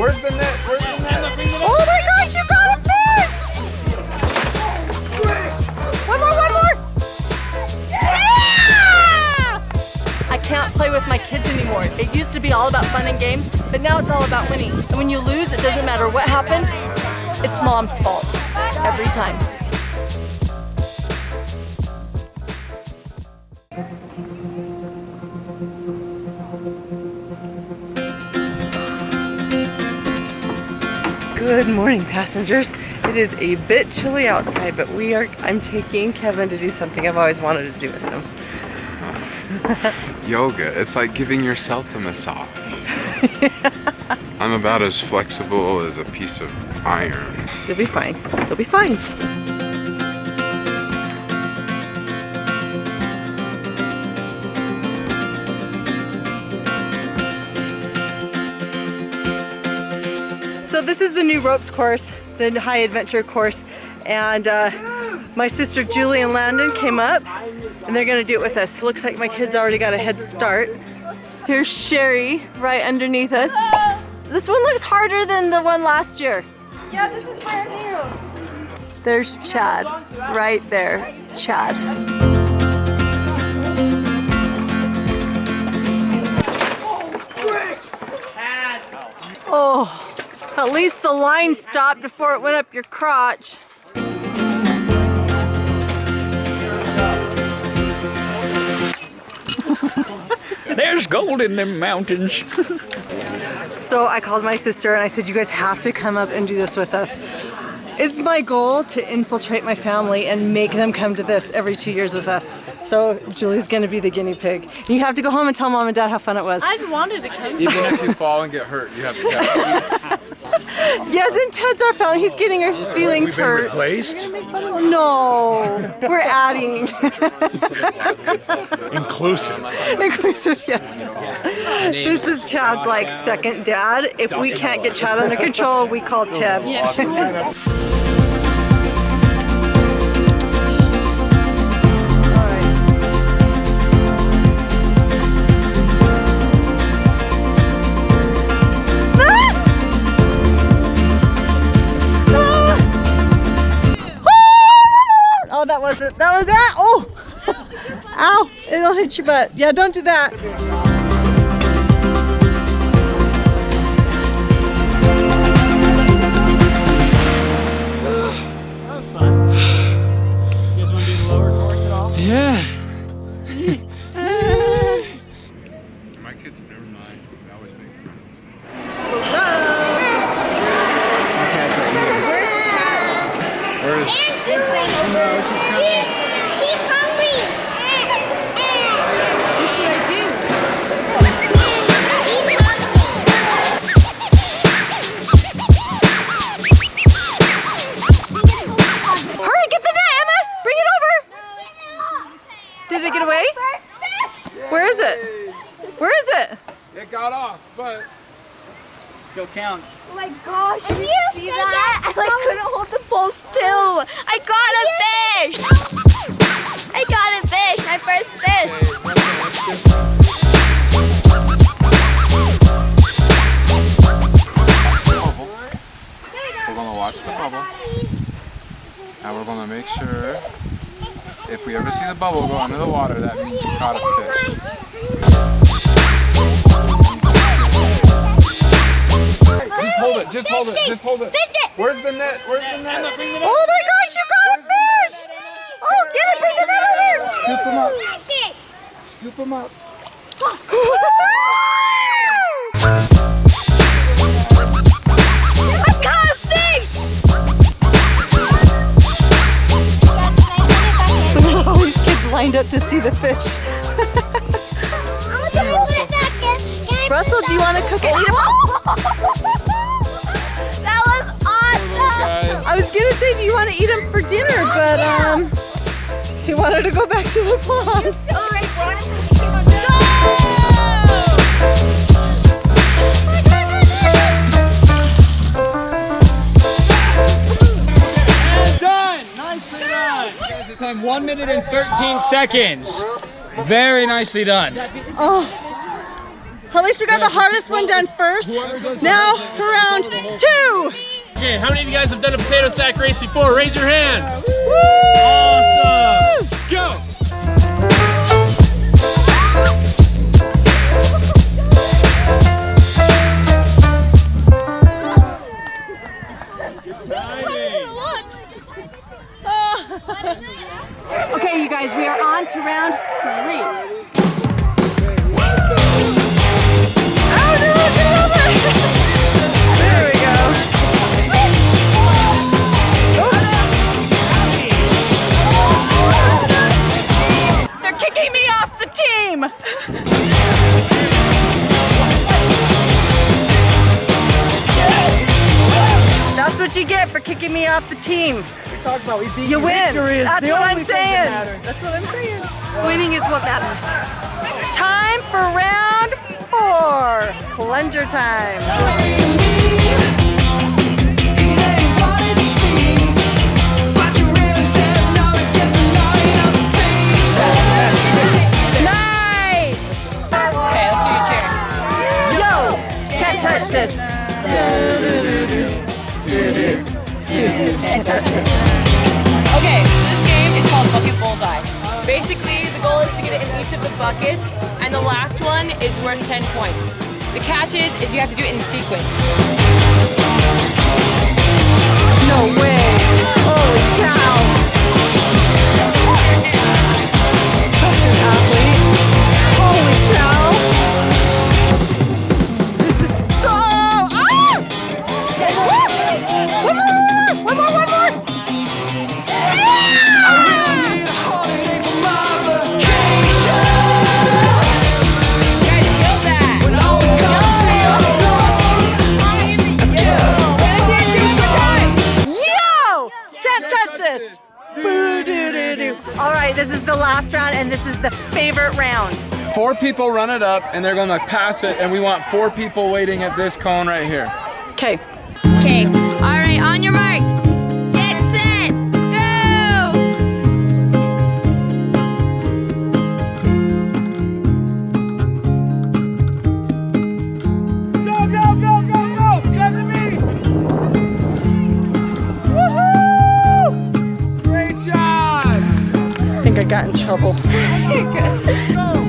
Where's the net? Where's the net? Oh my gosh, you got a fish! One more, one more! Yeah! I can't play with my kids anymore. It used to be all about fun and games, but now it's all about winning. And when you lose, it doesn't matter what happened, it's mom's fault. Every time. Good morning, passengers. It is a bit chilly outside, but we are. I'm taking Kevin to do something I've always wanted to do with him. Yoga. It's like giving yourself a massage. I'm about as flexible as a piece of iron. You'll be fine. You'll be fine. So this is the new ropes course, the high adventure course, and uh, my sister Julie and Landon came up, and they're gonna do it with us. Looks like my kids already got a head start. Here's Sherry right underneath us. This one looks harder than the one last year. Yeah, this is brand new. There's Chad, right there, Chad. Oh, at least the line stopped before it went up your crotch. There's gold in them mountains. So I called my sister and I said, you guys have to come up and do this with us. It's my goal to infiltrate my family and make them come to this every two years with us. So Julie's gonna be the guinea pig. You have to go home and tell mom and dad how fun it was. I've wanted to come. Even if you fall and get hurt, you have to get Yes, and Ted's our family. He's getting his feelings hurt. Replaced? No, we're adding. Inclusive. Inclusive, yes. This is Chad's like second dad. If we can't get Chad under control, we call Ted. Oh, that wasn't, that. Oh, ow, it'll hit your butt. Yeah, don't do. That Still counts. Oh my gosh. If you see that, I like couldn't hold the pole still. I got a fish. I got a fish. My first fish. bubble. We're gonna watch the bubble. And we're gonna make sure if we ever see the bubble go under the water, that means you caught a fish. Hold it, just hold it, just hold it. Fish it. Where's the net? Where's the net? Oh my gosh, you got a fish! Oh, get it, bring the net over Scoop him up. Fish it. Scoop him up. I got a fish. All these kids lined up to see the fish. Russell, do you want to cook it? say, do you want to eat them for dinner? But um, he wanted to go back to the pond. All right, Done! Nicely done! Guys, this time 1 minute and 13 seconds. Very nicely done. Oh, At least we got the hardest one done first. Now for round two. Okay, how many of you guys have done a potato sack race before? Raise your hands. Woo! Awesome. Go. Okay, you guys, we are on to round three. What you get for kicking me off the team. talked about we beat You win. Victory is That's what I'm thing that saying. That's what I'm saying. Winning is what matters. Time for round four. Plunger time. Is worth 10 points. The catch is, is you have to do it in sequence. No way. Holy cow. Such an athlete. Holy cow. This is so. Ah! One more, one more, one more. Can't touch this. Boo-doo-doo-doo. All right, this is the last round, and this is the favorite round. Four people run it up and they're gonna pass it and we want four people waiting at this cone right here. Okay. Okay. Think I got in trouble.